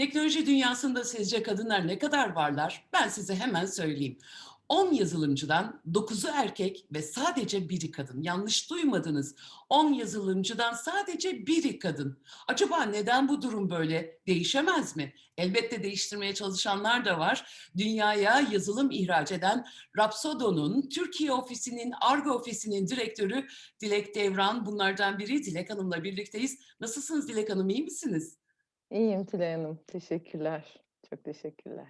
Teknoloji dünyasında sizce kadınlar ne kadar varlar? Ben size hemen söyleyeyim. 10 yazılımcıdan 9'u erkek ve sadece biri kadın. Yanlış duymadınız. 10 yazılımcıdan sadece biri kadın. Acaba neden bu durum böyle? Değişemez mi? Elbette değiştirmeye çalışanlar da var. Dünyaya yazılım ihraç eden Rapsodo'nun Türkiye ofisinin, Argo ofisinin direktörü Dilek Devran bunlardan biri. Dilek Hanım'la birlikteyiz. Nasılsınız Dilek Hanım, iyi misiniz? İyiyim Tülay Hanım. Teşekkürler. Çok teşekkürler.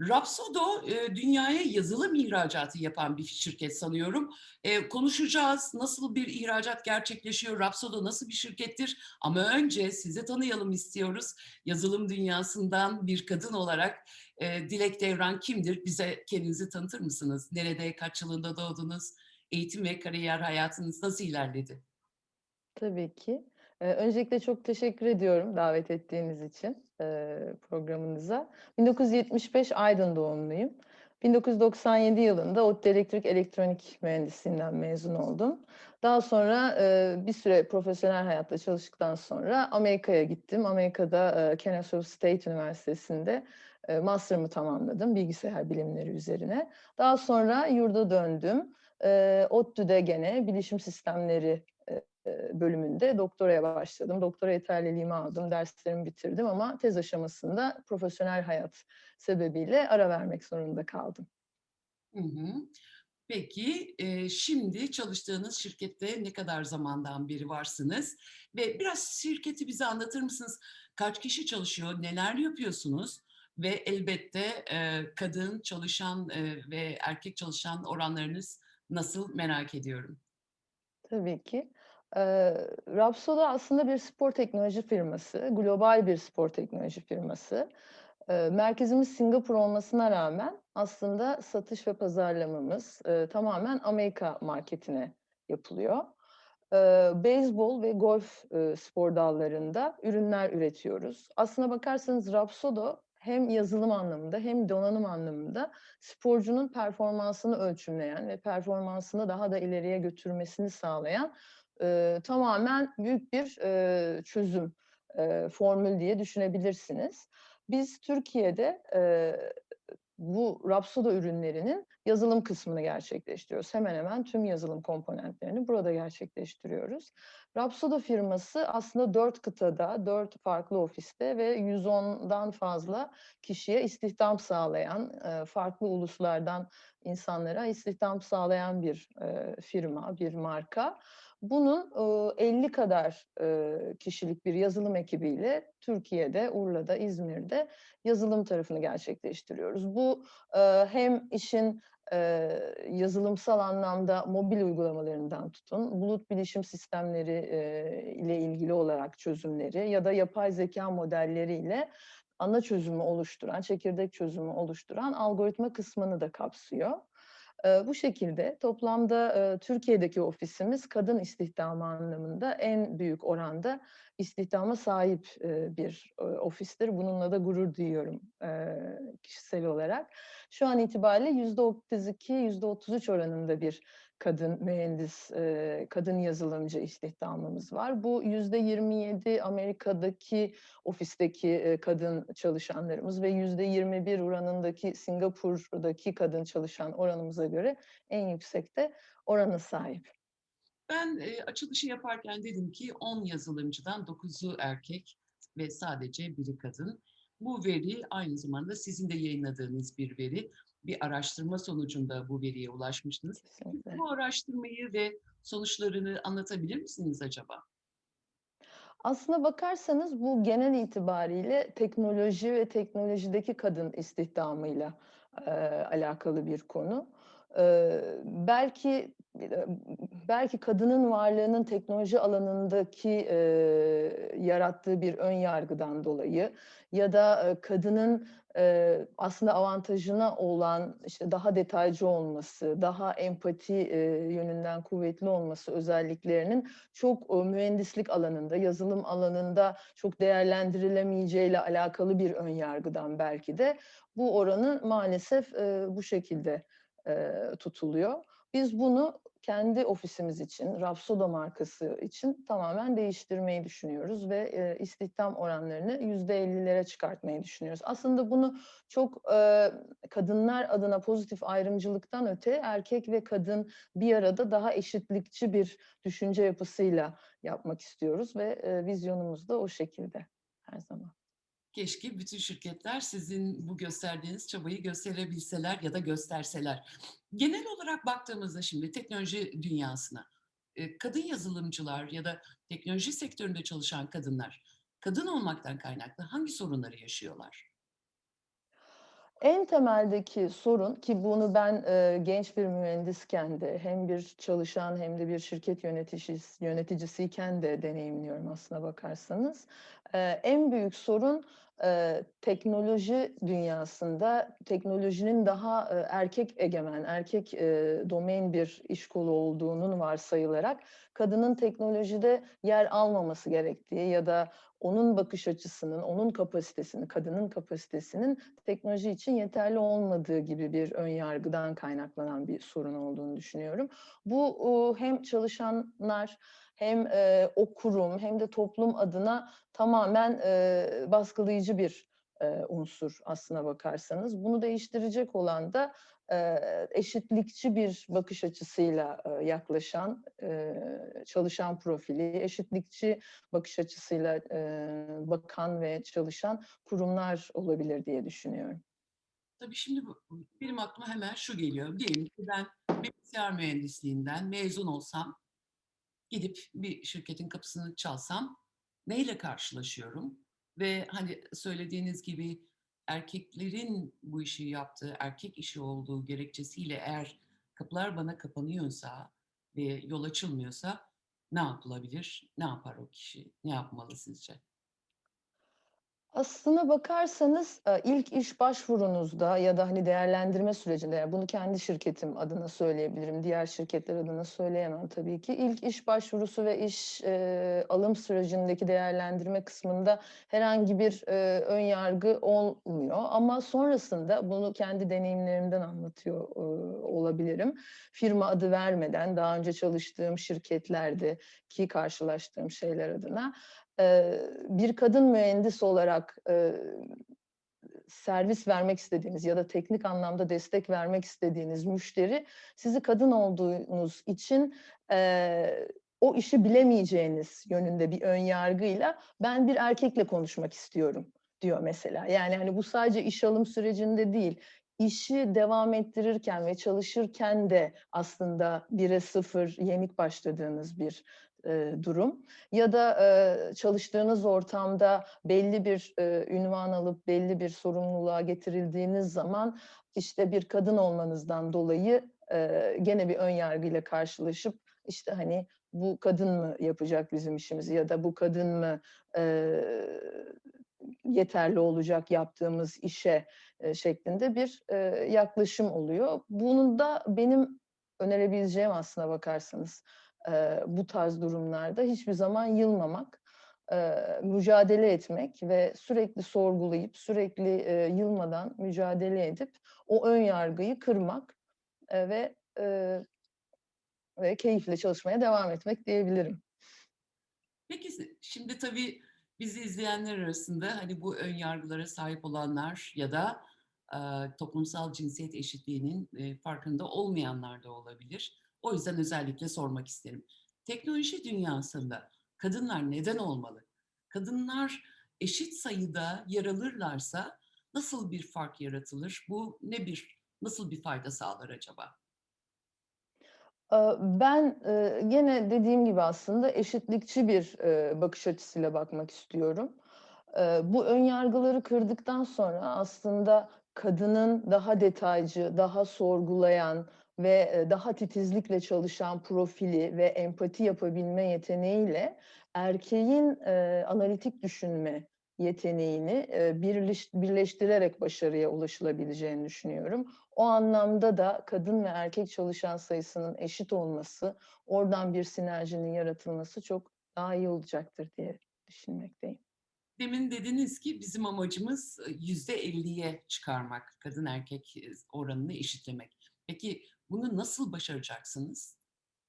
Rapsodo dünyaya yazılım ihracatı yapan bir şirket sanıyorum. Konuşacağız nasıl bir ihracat gerçekleşiyor, Rapsodo nasıl bir şirkettir ama önce sizi tanıyalım istiyoruz. Yazılım dünyasından bir kadın olarak Dilek Devran kimdir? Bize kendinizi tanıtır mısınız? Nerede, kaç yılında doğdunuz? Eğitim ve kariyer hayatınız nasıl ilerledi? Tabii ki. Öncelikle çok teşekkür ediyorum davet ettiğiniz için, programınıza. 1975 Aydın doğumluyum. 1997 yılında ODTÜ Elektrik Elektronik Mühendisliğinden mezun oldum. Daha sonra, bir süre profesyonel hayatta çalıştıktan sonra Amerika'ya gittim. Amerika'da, eee, Kennesaw State Üniversitesi'nde, eee, master'ımı tamamladım bilgisayar bilimleri üzerine. Daha sonra yurda döndüm. Eee, ODTÜ'de gene bilişim sistemleri, bölümünde doktoraya başladım. Doktora yeterliliğimi aldım, derslerimi bitirdim ama tez aşamasında profesyonel hayat sebebiyle ara vermek zorunda kaldım. Hı hı. Peki, eee, şimdi çalıştığınız şirkette ne kadar zamandan beri varsınız ve biraz şirketi bize anlatır mısınız? Kaç kişi çalışıyor, neler yapıyorsunuz ve elbette, eee, kadın çalışan, ve erkek çalışan oranlarınız nasıl merak ediyorum. Tabii ki. Eee, Rapsodo aslında bir spor teknoloji firması, global bir spor teknoloji firması. Merkezimiz Singapur olmasına rağmen aslında satış ve pazarlamamız, tamamen Amerika marketine yapılıyor. Eee, beyzbol ve golf, spor dallarında ürünler üretiyoruz. Aslına bakarsanız Rapsodo hem yazılım anlamında hem donanım anlamında sporcunun performansını ölçümleyen ve performansını daha da ileriye götürmesini sağlayan, eee, tamamen büyük bir, eee, çözüm, eee, formül diye düşünebilirsiniz. Biz Türkiye'de, eee, bu Rapsodo ürünlerinin yazılım kısmını gerçekleştiriyoruz. Hemen hemen tüm yazılım komponentlerini burada gerçekleştiriyoruz. Rapsodo firması aslında 4 kıtada, 4 farklı ofiste ve 110'dan fazla kişiye istihdam sağlayan, farklı uluslardan insanlara istihdam sağlayan bir, firma, bir marka. Bunun, ııı, 50 kadar, kişilik bir yazılım ekibiyle Türkiye'de, Urla'da, İzmir'de yazılım tarafını gerçekleştiriyoruz. Bu, hem işin, yazılımsal anlamda mobil uygulamalarından tutun, bulut bilişim sistemleri, ile ilgili olarak çözümleri ya da yapay zekâ modelleriyle ana çözümü oluşturan, çekirdek çözümü oluşturan algoritma kısmını da kapsıyor. Bu şekilde toplamda, Türkiye'deki ofisimiz kadın istihdamı anlamında en büyük oranda istihdama sahip, bir, ofistir. Bununla da gurur duyuyorum, kişisel olarak. Şu an itibariyle %32, %33 oranında bir kadın mühendis, kadın yazılımcı istihdamımız var. Bu %27 Amerika'daki ofisteki, kadın çalışanlarımız ve %21 oranındaki Singapur'daki kadın çalışan oranımıza göre en yüksekte orana sahip. Ben, açılışı yaparken dedim ki 10 yazılımcıdan 9'u erkek ve sadece biri kadın. Bu veri aynı zamanda sizin de yayınladığınız bir veri. Bir araştırma sonucunda bu veriye ulaşmıştınız. Kesinlikle. Bu araştırmayı ve sonuçlarını anlatabilir misiniz acaba? Aslına bakarsanız bu genel itibariyle teknoloji ve teknolojideki kadın istihdamıyla, eee, alakalı bir konu. Eee, belki, belki kadının varlığının teknoloji alanındaki, eee, yarattığı bir ön yargıdan dolayı ya da, eee, kadının, aslında avantajına olan, işte, daha detaycı olması, daha empati, yönünden kuvvetli olması özelliklerinin çok, mühendislik alanında, yazılım alanında çok değerlendirilemeyeceğiyle alakalı bir ön yargıdan belki de bu oranı maalesef, bu şekilde, tutuluyor. Biz bunu kendi ofisimiz için, Rapsodo markası için tamamen değiştirmeyi düşünüyoruz ve e, istihdam oranlarını %50'lere çıkartmayı düşünüyoruz. Aslında bunu çok e, kadınlar adına pozitif ayrımcılıktan öte erkek ve kadın bir arada daha eşitlikçi bir düşünce yapısıyla yapmak istiyoruz ve e, vizyonumuz da o şekilde her zaman. Keşke bütün şirketler sizin bu gösterdiğiniz çabayı gösterebilseler ya da gösterseler. Genel olarak baktığımızda şimdi teknoloji dünyasına, e, kadın yazılımcılar ya da teknoloji sektöründe çalışan kadınlar, kadın olmaktan kaynaklı hangi sorunları yaşıyorlar? En temeldeki sorun ki bunu ben e, genç bir mühendisken de hem bir çalışan hem de bir şirket yöneticisi, yöneticisiyken de deneyimliyorum aslına bakarsanız. E, en büyük sorun e, teknoloji dünyasında teknolojinin daha e, erkek egemen, erkek e, domain bir iş kolu olduğunun varsayılarak kadının teknolojide yer almaması gerektiği ya da onun bakış açısının, onun kapasitesinin, kadının kapasitesinin teknoloji için yeterli olmadığı gibi bir ön yargıdan kaynaklanan bir sorun olduğunu düşünüyorum. Bu hem çalışanlar hem e, o kurum hem de toplum adına tamamen e, baskılayıcı bir unsur aslına bakarsanız. Bunu değiştirecek olan da e, eşitlikçi bir bakış açısıyla e, yaklaşan, e, çalışan profili, eşitlikçi bakış açısıyla e, bakan ve çalışan kurumlar olabilir diye düşünüyorum. Tabii şimdi benim aklıma hemen şu geliyor. Diyelim ki ben bilgisayar mühendisliğinden mezun olsam, gidip bir şirketin kapısını çalsam neyle karşılaşıyorum? Ve hani söylediğiniz gibi erkeklerin bu işi yaptığı, erkek işi olduğu gerekçesiyle eğer kapılar bana kapanıyorsa ve yol açılmıyorsa ne yapılabilir? Ne yapar o kişi? Ne yapmalı sizce? Aslına bakarsanız e, ilk iş başvurunuzda ya da hani değerlendirme sürecinde, yani bunu kendi şirketim adına söyleyebilirim, diğer şirketler adına söyleyemem tabii ki. İlk iş başvurusu ve iş e, alım sürecindeki değerlendirme kısmında herhangi bir e, ön yargı olmuyor. Ama sonrasında bunu kendi deneyimlerimden anlatıyor e, olabilirim. Firma adı vermeden daha önce çalıştığım şirketlerde ki karşılaştığım şeyler adına Bir kadın mühendis olarak, servis vermek istediğiniz ya da teknik anlamda destek vermek istediğiniz müşteri sizi kadın olduğunuz için, o işi bilemeyeceğiniz yönünde bir ön yargıyla "Ben bir erkekle konuşmak istiyorum." diyor mesela. Yani, hani, bu sadece iş alım sürecinde değil, işi devam ettirirken ve çalışırken de aslında 1'e 0 yenik başladığınız bir, eee, durum ya da, eee, çalıştığınız ortamda belli bir, eee, ünvan alıp belli bir sorumluluğa getirildiğiniz zaman, işte, bir kadın olmanızdan dolayı, eee, gene bir ön yargıyla karşılaşıp, işte, hani, "Bu kadın mı yapacak bizim işimizi?" ya da "Bu kadın mı, eee, yeterli olacak yaptığımız işe?" eee, şeklinde bir, eee, yaklaşım oluyor. Bunun da benim önerebileceğim aslına bakarsanız, eee, bu tarz durumlarda hiçbir zaman yılmamak, eee, mücadele etmek ve sürekli sorgulayıp, sürekli, eee, yılmadan mücadele edip o ön yargıyı kırmak, eee, ve, eee, ve keyifle çalışmaya devam etmek diyebilirim. Peki şimdi tabii bizi izleyenler arasında, hani, bu ön yargılara sahip olanlar ya da, aaa, toplumsal cinsiyet eşitliğinin, eee, farkında olmayanlar da olabilir. O yüzden özellikle sormak isterim. Teknoloji dünyasında kadınlar neden olmalı? Kadınlar eşit sayıda yer alırlarsa nasıl bir fark yaratılır? Bu ne bir nasıl bir fayda sağlar acaba? Ben, gene dediğim gibi aslında eşitlikçi bir, bakış açısıyla bakmak istiyorum. Bu ön yargıları kırdıktan sonra aslında kadının daha detaycı, daha sorgulayan ve, eee, daha titizlikle çalışan profili ve empati yapabilme yeteneğiyle erkeğin, eee, analitik düşünme yeteneğini, eee, birleş birleştirerek başarıya ulaşılabileceğini düşünüyorum. O anlamda da kadın ve erkek çalışan sayısının eşit olması, oradan bir sinerjinin yaratılması çok daha iyi olacaktır diye düşünmekteyim. Demin dediniz ki bizim amacımız, eee, %50'ye çıkarmak, kadın erkek, eee, oranını eşitlemek. Peki bunu nasıl başaracaksınız?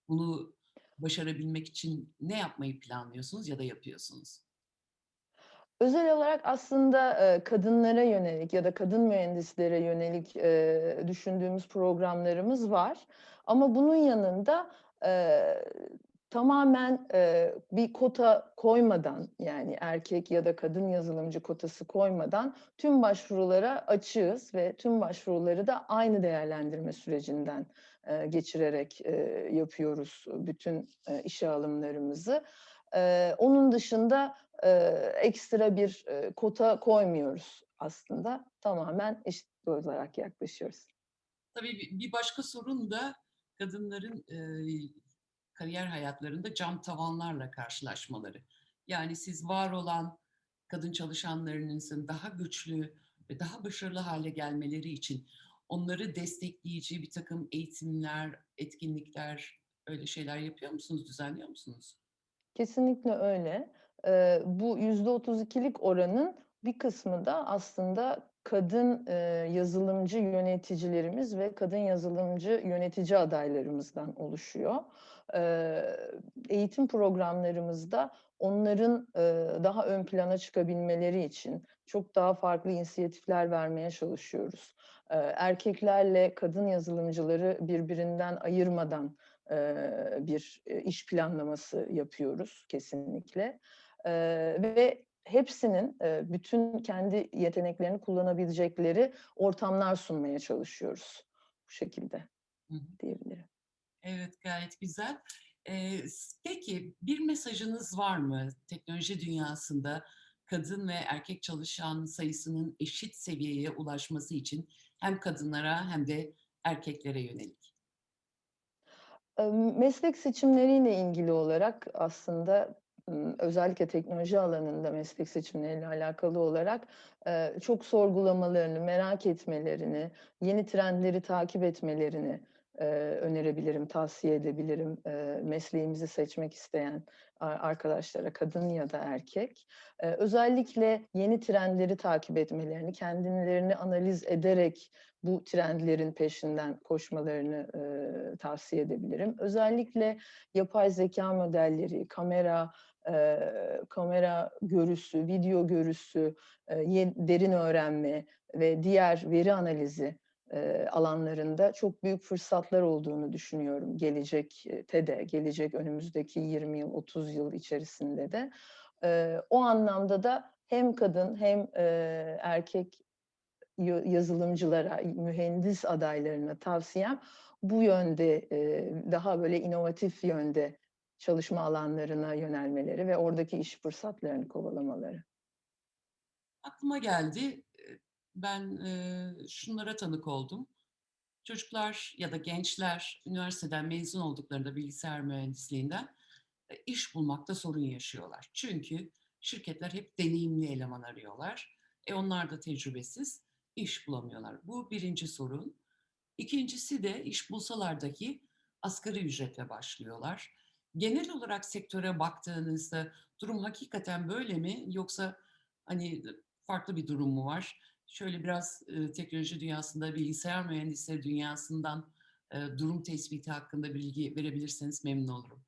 Bunu başarabilmek için ne yapmayı planlıyorsunuz ya da yapıyorsunuz? Özel olarak aslında, kadınlara yönelik ya da kadın mühendislere yönelik, düşündüğümüz programlarımız var. Ama bunun yanında, tamamen, eee, bir kota koymadan, yani erkek ya da kadın yazılımcı kotası koymadan tüm başvurulara açığız ve tüm başvuruları da aynı değerlendirme sürecinden, eee, geçirerek, eee, yapıyoruz bütün, eee, işe alımlarımızı. Eee, onun dışında, eee, ekstra bir, eee, kota koymuyoruz aslında. Tamamen eşit olarak yaklaşıyoruz. Tabii bi bir başka sorun da kadınların, eee, kariyer hayatlarında cam tavanlarla karşılaşmaları. Yani siz var olan kadın çalışanlarınızın daha güçlü ve daha başarılı hâle gelmeleri için onları destekleyici birtakım eğitimler, etkinlikler, öyle şeyler yapıyor musunuz, düzenliyor musunuz? Kesinlikle öyle. Eee, bu %32'lik oranın bir kısmı da aslında kadın, eee, yazılımcı yöneticilerimiz ve kadın yazılımcı yönetici adaylarımızdan oluşuyor. Eğitim programlarımızda onların, daha ön plana çıkabilmeleri için çok daha farklı inisiyatifler vermeye çalışıyoruz. Erkeklerle kadın yazılımcıları birbirinden ayırmadan, bir, iş planlaması yapıyoruz kesinlikle. Ve hepsinin, bütün kendi yeteneklerini kullanabilecekleri ortamlar sunmaya çalışıyoruz. Bu şekilde diyebilirim. Evet, gayet güzel. Eee, s peki, bir mesajınız var mı teknoloji dünyasında kadın ve erkek çalışan sayısının eşit seviyeye ulaşması için hem kadınlara hem de erkeklere yönelik? Meslek seçimleriyle ilgili olarak aslında, özellikle teknoloji alanında meslek seçimleriyle alakalı olarak, çok sorgulamalarını, merak etmelerini, yeni trendleri takip etmelerini, önerebilirim, tavsiye edebilirim, mesleğimizi seçmek isteyen arkadaşlara, kadın ya da erkek. Özellikle yeni trendleri takip etmelerini, kendilerini analiz ederek bu trendlerin peşinden koşmalarını, tavsiye edebilirim. Özellikle yapay zekâ modelleri, kamera, kamera görüsü, video görüsü, derin öğrenme ve diğer veri analizi, alanlarında çok büyük fırsatlar olduğunu düşünüyorum gelecekte de, gelecek önümüzdeki 20 yıl, 30 yıl içerisinde de. O anlamda da hem kadın hem, erkek ya yazılımcılara, mühendis adaylarına tavsiyem bu yönde, daha böyle inovatif yönde çalışma alanlarına yönelmeleri ve oradaki iş fırsatlarını kovalamaları. Aklıma geldi. Ben, eee, şunlara tanık oldum. Çocuklar ya da gençler üniversiteden mezun olduklarında bilgisayar mühendisliğinden, eee, iş bulmakta sorun yaşıyorlar. Çünkü şirketler hep deneyimli eleman arıyorlar. E, onlar da tecrübesiz, iş bulamıyorlar. Bu 1'inci sorun. 2'ncisi de iş bulsalar dahi asgari ücretle başlıyorlar. Genel olarak sektöre baktığınızda durum hakikaten böyle mi yoksa, hani, farklı bir durum mu var? Şöyle biraz, ııı, teknoloji dünyasında, bilgisayar mühendisleri dünyasından, eee, durum tespiti hakkında bilgi verebilirseniz memnun olurum.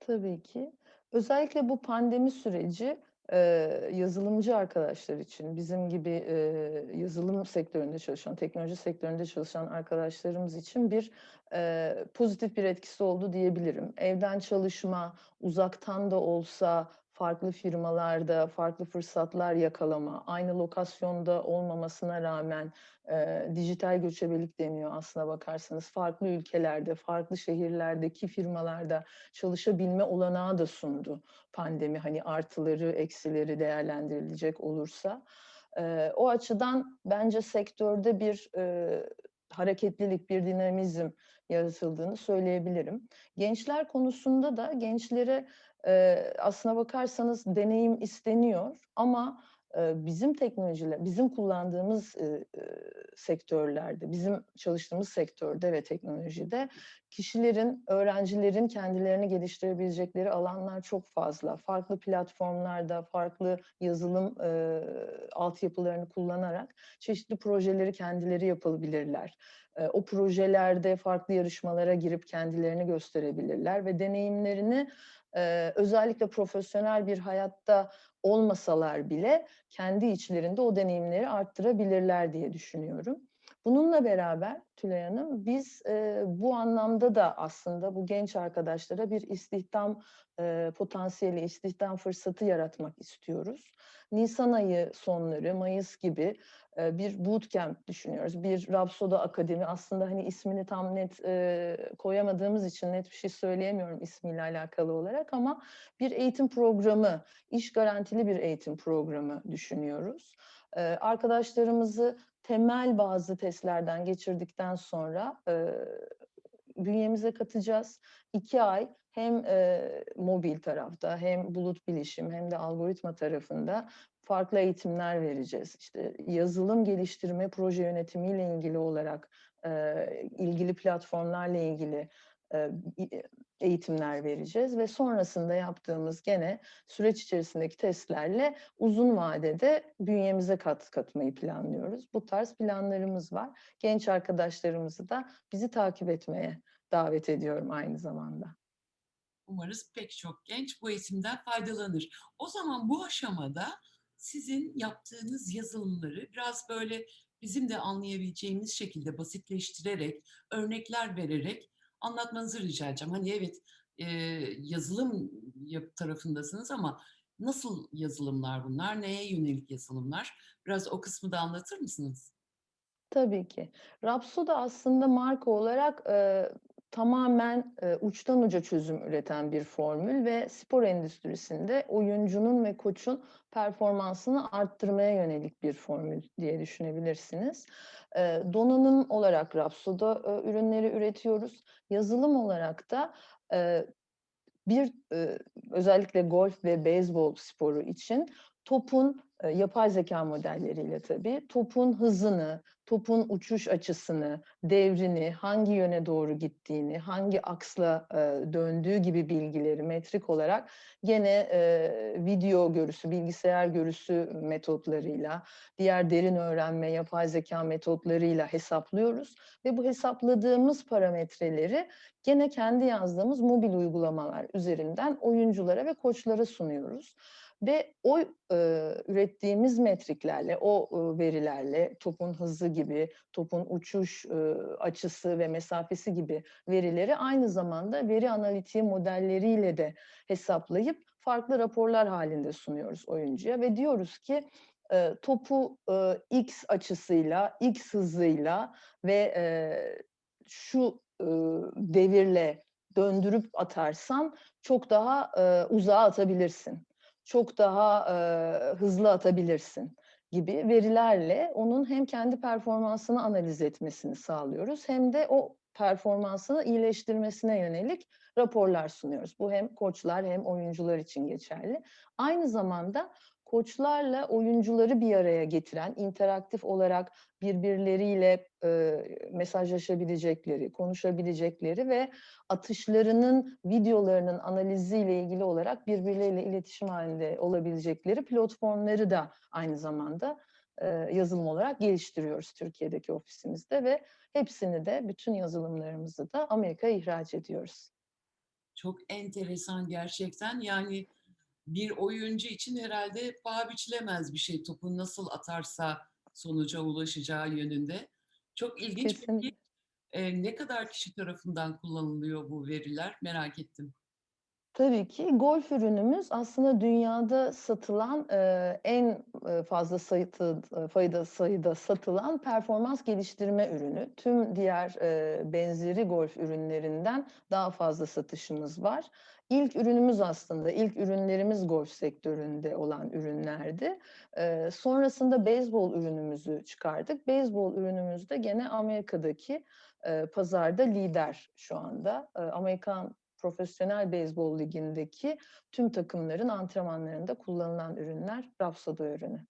Tabii ki. Özellikle bu pandemi süreci, eee, yazılımcı arkadaşlar için, bizim gibi, eee, yazılım sektöründe çalışan, teknoloji sektöründe çalışan arkadaşlarımız için bir, eee, pozitif bir etkisi oldu diyebilirim. Evden çalışma, uzaktan da olsa farklı firmalarda farklı fırsatlar yakalama, aynı lokasyonda olmamasına rağmen, eee, dijital göçebelik deniyor aslına bakarsanız. Farklı ülkelerde, farklı şehirlerdeki firmalarda çalışabilme olanağı da sundu pandemi, hani, artıları, eksileri değerlendirilecek olursa. Eee, o açıdan bence sektörde bir, eee, hareketlilik, bir dinamizm yaratıldığını söyleyebilirim. Gençler konusunda da gençlere, aslına bakarsanız deneyim isteniyor ama, bizim teknolojiler bizim kullandığımız, sektörlerde, bizim çalıştığımız sektörde ve teknolojide kişilerin, öğrencilerin kendilerini geliştirebilecekleri alanlar çok fazla. Farklı platformlarda, farklı yazılım, eee, altyapılarını kullanarak çeşitli projeleri kendileri yapabilirler. Eee, o projelerde farklı yarışmalara girip kendilerini gösterebilirler ve deneyimlerini, eee, özellikle profesyonel bir hayatta olmasalar bile kendi içlerinde o deneyimleri arttırabilirler diye düşünüyorum. Bununla beraber Tülay Hanım, biz, eee, bu anlamda da aslında bu genç arkadaşlara bir istihdam, eee, potansiyeli, istihdam fırsatı yaratmak istiyoruz. Nisan ayı sonları, mayıs gibi, bir bootcamp düşünüyoruz. Bir Rapsodo Akademi aslında, hani, ismini tam net, eee, koyamadığımız için net bir şey söyleyemiyorum ismiyle alakalı olarak ama bir eğitim programı, iş garantili bir eğitim programı düşünüyoruz. Eee, arkadaşlarımızı temel bazı testlerden geçirdikten sonra, eee, bünyemize katacağız. 2 ay hem, eee, mobil tarafta hem bulut bilişim hem de algoritma tarafında farklı eğitimler vereceğiz. İşte, yazılım geliştirme, proje yönetimiyle ilgili olarak, eee, ilgili platformlarla ilgili, eee, eğitimler vereceğiz ve sonrasında yaptığımız gene süreç içerisindeki testlerle uzun vadede bünyemize kat katmayı planlıyoruz. Bu tarz planlarımız var. Genç arkadaşlarımızı da bizi takip etmeye davet ediyorum aynı zamanda. Umarız pek çok genç bu eğitimden faydalanır. O zaman bu aşamada sizin yaptığınız yazılımları biraz böyle bizim de anlayabileceğimiz şekilde basitleştirerek, örnekler vererek anlatmanızı rica edeceğim. Hani evet, eee, yazılım tarafındasınız ama nasıl yazılımlar bunlar? Neye yönelik yazılımlar? Biraz o kısmı da anlatır mısınız? Tabii ki. Rapsodo aslında marka olarak, eee, tamamen, eee, uçtan uca çözüm üreten bir formül ve spor endüstrisinde oyuncunun ve koçun performansını arttırmaya yönelik bir formül diye düşünebilirsiniz. Eee, donanım olarak Rapsodo, eee, ürünleri üretiyoruz. Yazılım olarak da, eee, bir, ııı, özellikle golf ve beyzbol sporu için topun, eee, yapay zekâ modelleriyle tabii, topun hızını, topun uçuş açısını, devrini, hangi yöne doğru gittiğini, hangi aksla, eee, döndüğü gibi bilgileri metrik olarak gene, eee, video görüsü, bilgisayar görüsü metotlarıyla, diğer derin öğrenme, yapay zekâ metotlarıyla hesaplıyoruz ve bu hesapladığımız parametreleri gene kendi yazdığımız mobil uygulamalar üzerinden oyunculara ve koçlara sunuyoruz ve o, eee, ürettiğimiz metriklerle, o, ııı, verilerle topun hızı gibi, topun uçuş, ııı, açısı ve mesafesi gibi verileri aynı zamanda veri analitiği modelleriyle de hesaplayıp farklı raporlar hâlinde sunuyoruz oyuncuya ve diyoruz ki, eee, topu, ııı, X açısıyla, X hızıyla ve, eee, şu, ııı, devirle döndürüp atarsan çok daha, eee, uzağa atabilirsin. Çok daha, eee, hızlı atabilirsin gibi verilerle onun hem kendi performansını analiz etmesini sağlıyoruz hem de o performansını iyileştirmesine yönelik raporlar sunuyoruz. Bu hem koçlar hem oyuncular için geçerli. Aynı zamanda koçlarla oyuncuları bir araya getiren, interaktif olarak birbirleriyle, eee, mesajlaşabilecekleri, konuşabilecekleri ve atışlarının videolarının analiziyle ilgili olarak birbirleriyle iletişim hâlinde olabilecekleri platformları da aynı zamanda, eee, yazılım olarak geliştiriyoruz Türkiye'deki ofisimizde ve hepsini de, bütün yazılımlarımızı da Amerika'ya ihraç ediyoruz. Çok enteresan gerçekten. Yani, bir oyuncu için herhâlde paha biçilemez bir şey topu nasıl atarsa sonuca ulaşacağı yönünde. Çok ilginç. Kesinlikle. eee, ne kadar kişi tarafından kullanılıyor bu veriler? Merak ettim. Tabii ki. Golf ürünümüz aslında dünyada satılan, eee, en, eee, fazla ııı, fayda sayıda satılan performans geliştirme ürünü. Tüm diğer, eee, benzeri golf ürünlerinden daha fazla satışımız var. İlk ürünümüz aslında, ilk ürünlerimiz golf sektöründe olan ürünlerdi. Eee, sonrasında beyzbol ürünümüzü çıkardık. Beyzbol ürünümüz de gene Amerika'daki, eee, pazarda lider şu anda. Eee, Amerikan Profesyonel Beyzbol Ligi'ndeki tüm takımların antrenmanlarında kullanılan ürünler Rapsodo ürünü.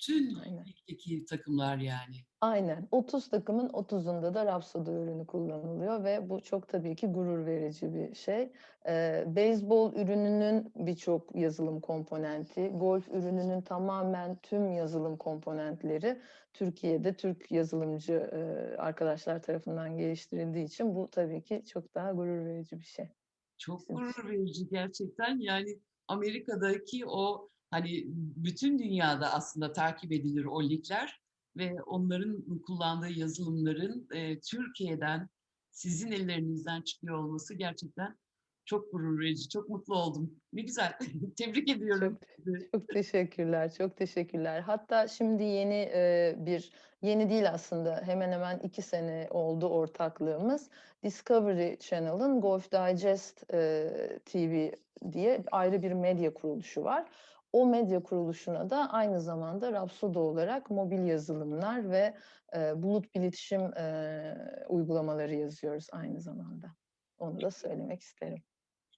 Bütün Aynen. ligdeki takımlar yani. Aynen. 30 takımın 30'unda da Rhapsody ürünü kullanılıyor ve bu çok tabii ki gurur verici bir şey. Eee, beyzbol ürününün birçok yazılım komponenti, golf ürününün tamamen tüm yazılım komponentleri Türkiye'de Türk yazılımcı eee, arkadaşlar tarafından geliştirildiği için bu tabii ki çok daha gurur verici bir şey. Çok gurur verici gerçekten. Yani Amerika'daki o hani bütün dünyada aslında takip edilir o ligler ve onların kullandığı yazılımların e, Türkiye'den sizin ellerinizden çıkıyor olması gerçekten çok gurur verici. Çok mutlu oldum. Ne güzel. Tebrik ediyorum Çok çok teşekkürler, çok teşekkürler. Hatta şimdi yeni eee, bir, yeni değil aslında hemen hemen iki sene oldu ortaklığımız. Discovery Channel'ın Golf Digest eee, TV diye ayrı bir medya kuruluşu var. O medya kuruluşuna da aynı zamanda Rhapsody olarak mobil yazılımlar ve eee, bulut iletişim eee, uygulamaları yazıyoruz aynı zamanda. Onu da söylemek isterim.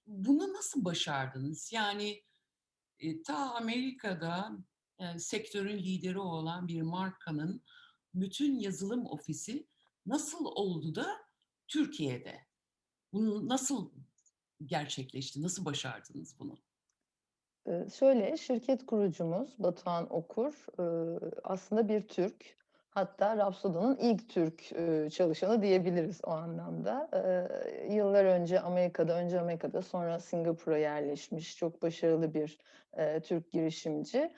Bunu nasıl başardınız? Yani e, ta Amerika'da e, sektörün lideri olan bir markanın bütün yazılım ofisi nasıl oldu da Türkiye'de? Bunu nasıl gerçekleşti? Nasıl başardınız bunu? Şöyle, şirket kurucumuz Batuhan Okur, aslında bir Türk. Hatta Rhapsody'nin ilk Türk, çalışanı diyebiliriz o anlamda. Yıllar önce Amerika'da, önce Amerika'da sonra Singapur'a yerleşmiş çok başarılı bir, Türk girişimci.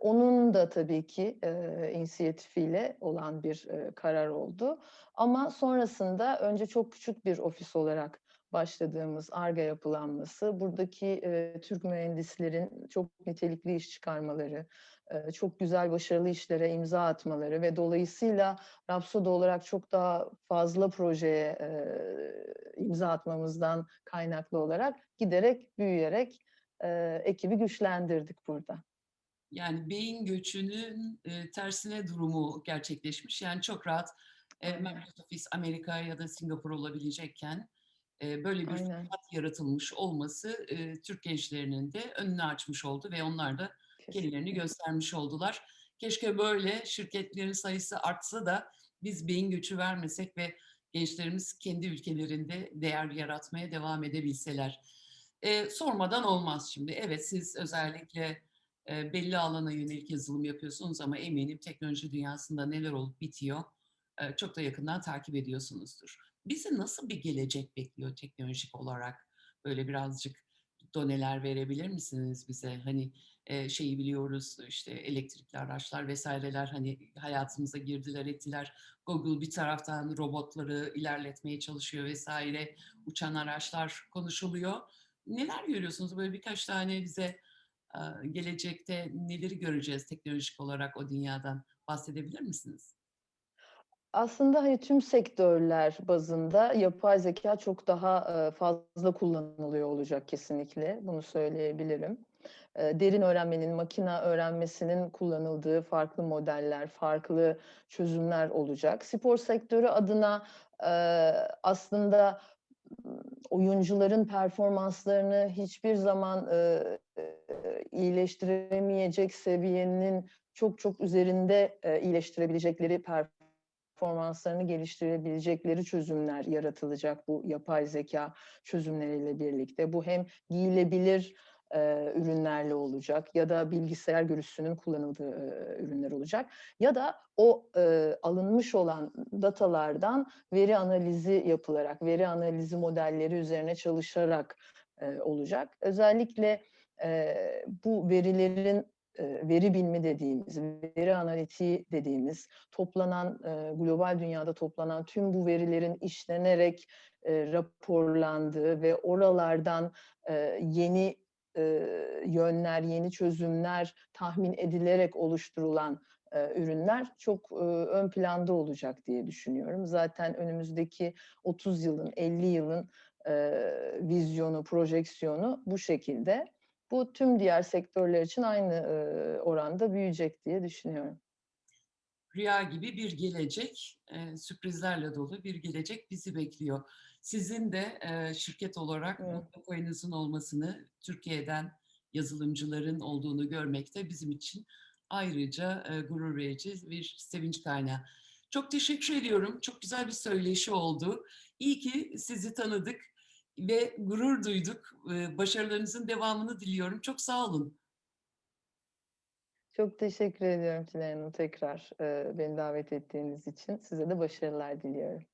Onun da tabii ki, inisiyatifiyle olan bir, karar oldu. Ama sonrasında önce çok küçük bir ofis olarak başladığımız Ar-Ge yapılanması, buradaki, eee, Türk mühendislerin çok nitelikli iş çıkarmaları, eee, çok güzel, başarılı işlere imza atmaları ve dolayısıyla Rhapsody olarak çok daha fazla projeye, eee, imza atmamızdan kaynaklı olarak giderek, büyüyerek, eee, ekibi güçlendirdik burada. Yani beyin göçünün e, tersine durumu gerçekleşmiş. Yani çok rahat e, merkez ofis Amerika ya da Singapur olabilecekken e, böyle bir Aynen. fırsat yaratılmış olması Türk gençlerinin de önünü açmış oldu ve onlar da kendilerini göstermiş oldular. Keşke böyle şirketlerin sayısı artsa da biz beyin göçü vermesek ve gençlerimiz kendi ülkelerinde değer yaratmaya devam edebilseler. E, sormadan olmaz şimdi. Evet siz özellikle e, belli alana yönelik yazılım yapıyorsunuz ama eminim teknoloji dünyasında neler olup bitiyor e, çok da yakından takip ediyorsunuzdur. Bizi nasıl bir gelecek bekliyor teknolojik olarak? Böyle birazcık doneler verebilir misiniz bize? Hani e, şeyi biliyoruz işte elektrikli araçlar vesaireler hani hayatımıza girdiler ettiler. Google bir taraftan robotları ilerletmeye çalışıyor vesaire. Uçan araçlar konuşuluyor. Neler görüyorsunuz? Böyle birkaç tane bize e, gelecekte neleri göreceğiz teknolojik olarak o dünyadan bahsedebilir misiniz? Aslında, hani, tüm sektörler bazında yapay zekâ çok daha, fazla kullanılıyor olacak kesinlikle, bunu söyleyebilirim. Derin öğrenmenin, makine öğrenmesinin kullanıldığı farklı modeller, farklı çözümler olacak. Spor sektörü adına, aslında, oyuncuların performanslarını hiçbir zaman, iyileştiremeyecek seviyenin çok çok üzerinde, iyileştirebilecekleri performanslarını geliştirebilecekleri çözümler yaratılacak bu yapay zekâ çözümleriyle birlikte. Bu hem giyilebilir, eee, ürünlerle olacak ya da bilgisayar görüntüsünün kullanıldığı, eee, ürünler olacak ya da o, eee, alınmış olan datalardan veri analizi yapılarak, veri analizi modelleri üzerine çalışarak, eee, olacak. Özellikle, eee, bu verilerin, veri bilimi dediğimiz, veri analitiği dediğimiz, toplanan, eee, global dünyada toplanan tüm bu verilerin işlenerek, eee, raporlandığı ve oralardan, yeni, yönler, yeni çözümler tahmin edilerek oluşturulan, ürünler çok, ön planda olacak diye düşünüyorum. Zaten önümüzdeki 30 yılın, 50 yılın, vizyonu, projeksiyonu bu şekilde. Bu tüm diğer sektörler için aynı, oranda büyüyecek diye düşünüyorum. Rüya gibi bir gelecek, sürprizlerle dolu bir gelecek bizi bekliyor. Sizin de, şirket olarak Evet. koyunuzun olmasını, Türkiye'den yazılımcıların olduğunu görmek de bizim için ayrıca e, gurur verici bir sevinç kaynağı. Çok teşekkür ediyorum. Çok güzel bir söyleşi oldu. İyi ki sizi tanıdık ve gurur duyduk. E, Başarılarınızın devamını diliyorum. Çok sağ olun. Çok teşekkür ediyorum Tülay Hanım tekrar e, beni davet ettiğiniz için. Size de başarılar diliyorum.